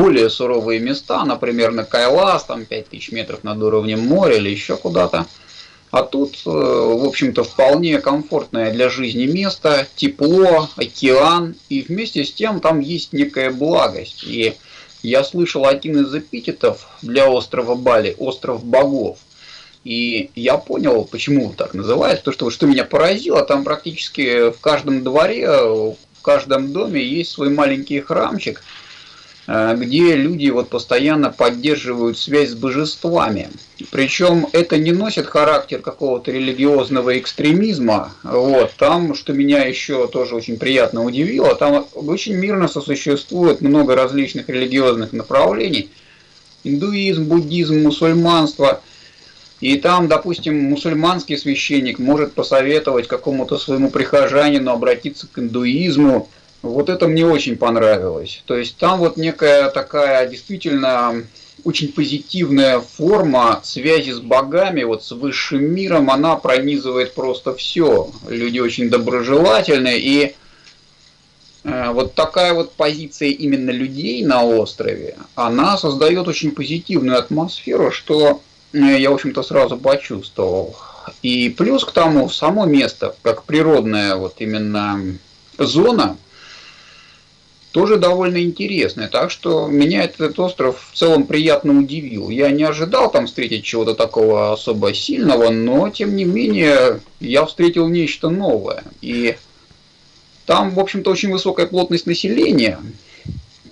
более суровые места, например, на Кайлас, там 5000 метров над уровнем моря или еще куда-то. А тут, э, в общем-то, вполне комфортное для жизни место, тепло, океан, и вместе с тем там есть некая благость. И я слышал один из эпитетов для острова Бали – остров богов. И я понял, почему так называют, то что, что меня поразило, там практически в каждом дворе, в каждом доме есть свой маленький храмчик – где люди вот постоянно поддерживают связь с божествами. Причем это не носит характер какого-то религиозного экстремизма. Вот. Там, что меня еще тоже очень приятно удивило, там очень мирно сосуществует много различных религиозных направлений. Индуизм, буддизм, мусульманство. И там, допустим, мусульманский священник может посоветовать какому-то своему прихожанину обратиться к индуизму, вот это мне очень понравилось. То есть там вот некая такая действительно очень позитивная форма связи с богами, вот с высшим миром, она пронизывает просто все. Люди очень доброжелательные, и э, вот такая вот позиция именно людей на острове, она создает очень позитивную атмосферу, что э, я, в общем-то, сразу почувствовал. И плюс к тому, само место, как природная вот именно зона – тоже довольно интересное. Так что меня этот остров в целом приятно удивил. Я не ожидал там встретить чего-то такого особо сильного, но тем не менее я встретил нечто новое. И там, в общем-то, очень высокая плотность населения.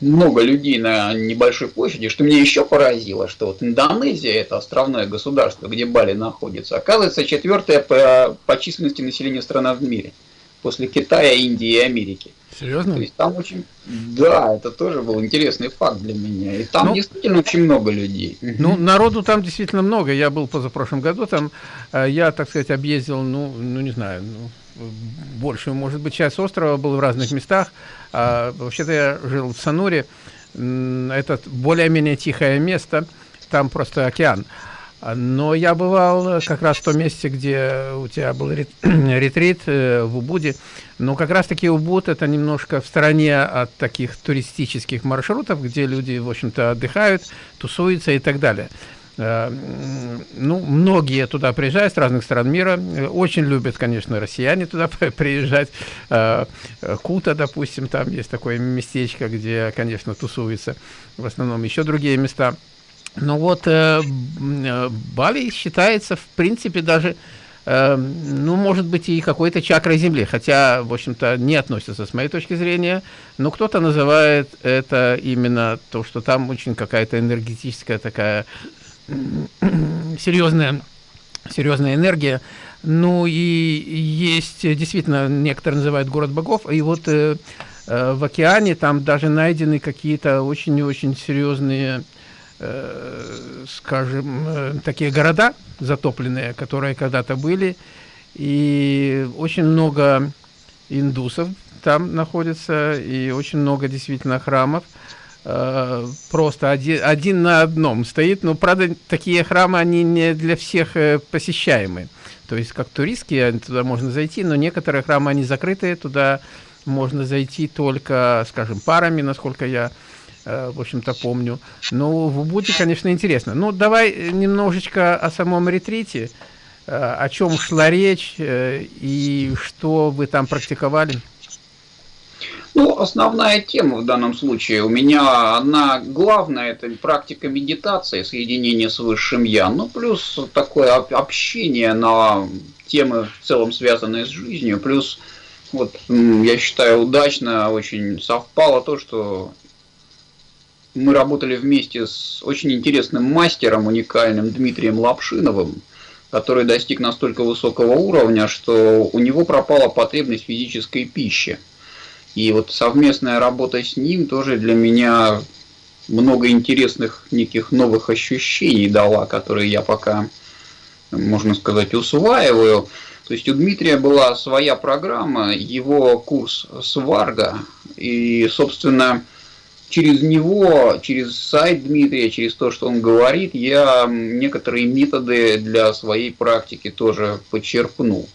Много людей на небольшой площади, что мне еще поразило, что вот Индонезия, это островное государство, где Бали находится, оказывается четвертая по, по численности населения страна в мире, после Китая, Индии и Америки. Серьезно? То есть там очень... Да, это тоже был интересный факт для меня. И там ну, действительно очень много людей. Ну, народу там действительно много. Я был позапрошлом году там. Э, я, так сказать, объездил, ну, ну не знаю, ну, большую, может быть, часть острова был в разных местах. А, Вообще-то я жил в Сануре. Это более-менее тихое место. Там просто океан. Но я бывал как раз в том месте, где у тебя был ретрит э, в Убуде. Но как раз-таки Убуд это немножко в стороне от таких туристических маршрутов, где люди, в общем-то, отдыхают, тусуются и так далее. Э, ну, многие туда приезжают с разных стран мира. Очень любят, конечно, россияне туда приезжать. Э, Кута, допустим, там есть такое местечко, где, конечно, тусуются в основном еще другие места. Ну вот э, э, Бали считается, в принципе, даже, э, ну, может быть, и какой-то чакрой Земли, хотя, в общем-то, не относится с моей точки зрения, но кто-то называет это именно то, что там очень какая-то энергетическая такая серьезная, серьезная энергия. Ну и есть, действительно, некоторые называют город богов, и вот э, э, в океане там даже найдены какие-то очень-очень серьезные Э, скажем, э, такие города затопленные, которые когда-то были, и очень много индусов там находится, и очень много действительно храмов. Э, просто один, один на одном стоит, но, правда, такие храмы, они не для всех посещаемы. То есть, как туристские, туда можно зайти, но некоторые храмы, они закрытые, туда можно зайти только, скажем, парами, насколько я Э, в общем-то, помню. Ну, в Убуде, конечно, интересно. Ну, давай немножечко о самом ретрите. Э, о чем шла речь э, и что вы там практиковали? Ну, основная тема в данном случае у меня, она главная, это практика медитации, соединение с высшим Я, ну, плюс такое общение на темы в целом связанные с жизнью, плюс вот, я считаю, удачно очень совпало то, что мы работали вместе с очень интересным мастером, уникальным Дмитрием Лапшиновым, который достиг настолько высокого уровня, что у него пропала потребность физической пищи. И вот совместная работа с ним тоже для меня много интересных неких новых ощущений дала, которые я пока, можно сказать, усваиваю. То есть у Дмитрия была своя программа, его курс Сварга, и, собственно, через него, через сайт Дмитрия, через то, что он говорит, я некоторые методы для своей практики тоже почерпнул.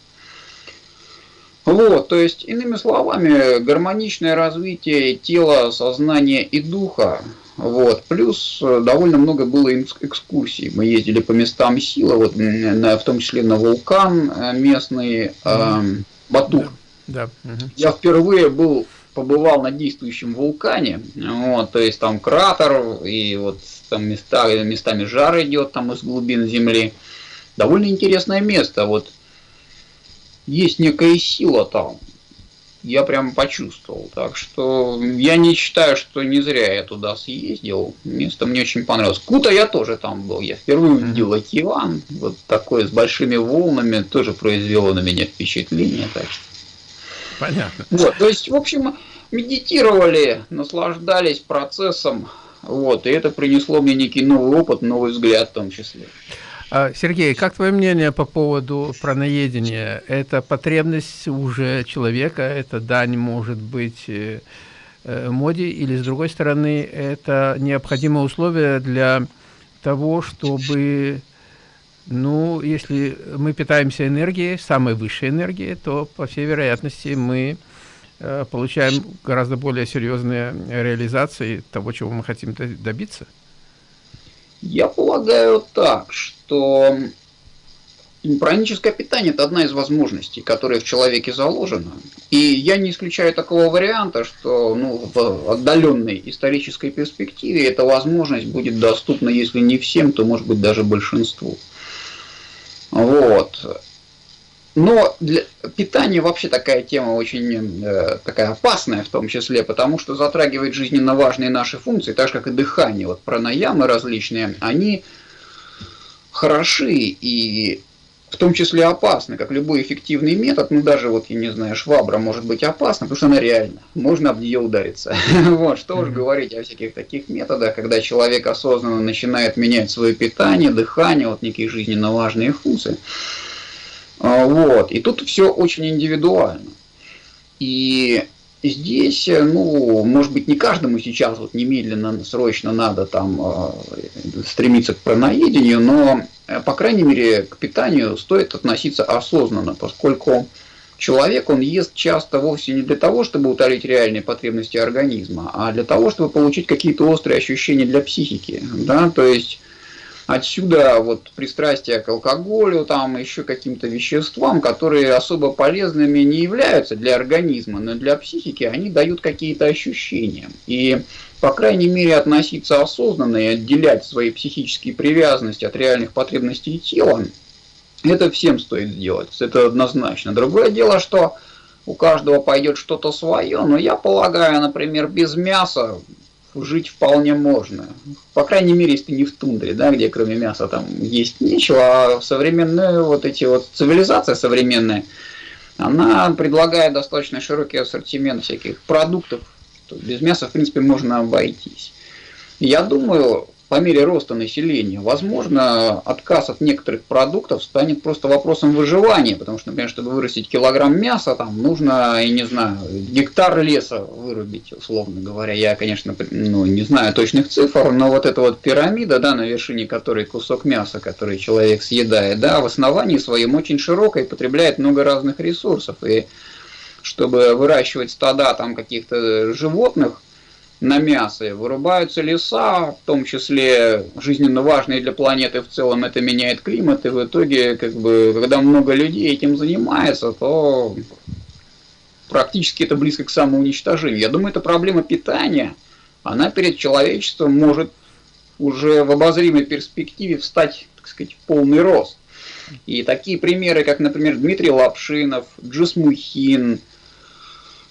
Вот, то есть, иными словами, гармоничное развитие тела, сознания и духа Вот. Плюс э, довольно много было экскурсий. Мы ездили по местам силы, вот, в том числе на вулкан э, местный э, Батур. Да. Да. Угу. Я впервые был, побывал на действующем вулкане, вот, то есть там кратер, и вот там места, местами жар идет там из глубин земли. Довольно интересное место. Вот есть некая сила там я прям почувствовал. Так что я не считаю, что не зря я туда съездил. Место мне очень понравилось. Кута я тоже там был. Я впервые увидел океан. Вот такой с большими волнами тоже произвело на меня впечатление. Так что... Понятно. Вот, то есть, в общем, медитировали, наслаждались процессом. Вот, и это принесло мне некий новый опыт, новый взгляд в том числе. А, Сергей, как твое мнение по поводу праноедения? Это потребность уже человека, это дань может быть э, э, моде, или с другой стороны, это необходимое условие для того, чтобы, ну, если мы питаемся энергией, самой высшей энергией, то, по всей вероятности, мы э, получаем гораздо более серьезные реализации того, чего мы хотим добиться. Я полагаю так, что праническое питание – это одна из возможностей, которая в человеке заложена. И я не исключаю такого варианта, что ну, в отдаленной исторической перспективе эта возможность будет доступна, если не всем, то, может быть, даже большинству. Вот. Но для питания вообще такая тема очень э, такая опасная в том числе, потому что затрагивает жизненно важные наши функции, так же как и дыхание. Вот пранаямы различные, они хороши и в том числе опасны, как любой эффективный метод, ну даже вот, я не знаю, швабра может быть опасна, потому что она реальна, можно об нее удариться. вот, что уж говорить о всяких таких методах, когда человек осознанно начинает менять свое питание, дыхание, вот некие жизненно важные функции. А, вот. И тут все очень индивидуально. И здесь, ну, может быть, не каждому сейчас вот немедленно, срочно надо там а, стремиться к праноедению, но, э, по крайней мере, к питанию стоит относиться осознанно, поскольку человек, он ест часто вовсе не для того, чтобы утолить реальные потребности организма, а для того, чтобы получить какие-то острые ощущения для психики. Да? То есть Отсюда вот пристрастие к алкоголю, там еще каким-то веществам, которые особо полезными не являются для организма, но для психики они дают какие-то ощущения. И, по крайней мере, относиться осознанно и отделять свои психические привязанности от реальных потребностей тела, это всем стоит сделать, это однозначно. Другое дело, что у каждого пойдет что-то свое, но я полагаю, например, без мяса жить вполне можно. По крайней мере, если ты не в тундре, да, где кроме мяса там есть нечего, а современная вот эти вот цивилизация современная, она предлагает достаточно широкий ассортимент всяких продуктов. Без мяса, в принципе, можно обойтись. Я думаю, по мере роста населения, возможно, отказ от некоторых продуктов станет просто вопросом выживания, потому что, например, чтобы вырастить килограмм мяса, там нужно, я не знаю, гектар леса вырубить, условно говоря. Я, конечно, ну, не знаю точных цифр, но вот эта вот пирамида, да, на вершине которой кусок мяса, который человек съедает, да, в основании своем очень широкой, потребляет много разных ресурсов. И чтобы выращивать стада там каких-то животных, на мясо, вырубаются леса, в том числе жизненно важные для планеты в целом, это меняет климат, и в итоге, как бы, когда много людей этим занимается, то практически это близко к самоуничтожению. Я думаю, эта проблема питания, она перед человечеством может уже в обозримой перспективе встать, так сказать, в полный рост. И такие примеры, как, например, Дмитрий Лапшинов, Джис Мухин,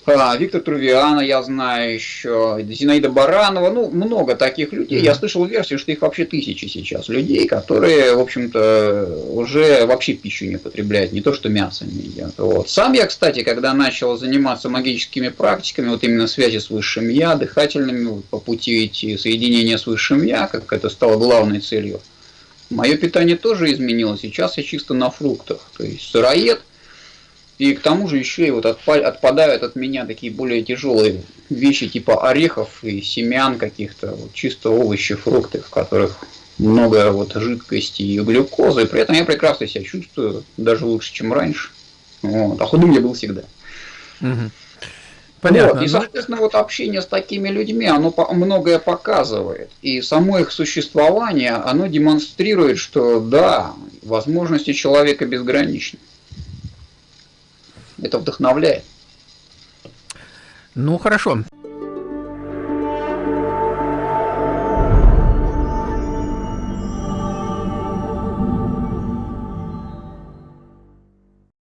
а, Виктор Трувиана, я знаю еще, Зинаида Баранова, ну, много таких людей. Mm-hmm. Я слышал версию, что их вообще тысячи сейчас людей, которые, в общем-то, уже вообще пищу не потребляют, не то что мясо не едят. Вот. Сам я, кстати, когда начал заниматься магическими практиками, вот именно связи с высшим я, дыхательными, по пути идти, соединения с высшим я, как это стало главной целью, мое питание тоже изменилось. Сейчас я чисто на фруктах. То есть сыроед – и к тому же еще и вот отпадают от меня такие более тяжелые вещи типа орехов и семян каких-то, вот чисто овощи, фрукты, в которых много вот жидкости и глюкозы. При этом я прекрасно себя чувствую, даже лучше, чем раньше. Вот. А худым я был всегда. Угу. Понятно. Вот. И, Ну, соответственно, вот общение с такими людьми, оно многое показывает. И само их существование, оно демонстрирует, что да, возможности человека безграничны. Это вдохновляет. Ну, хорошо.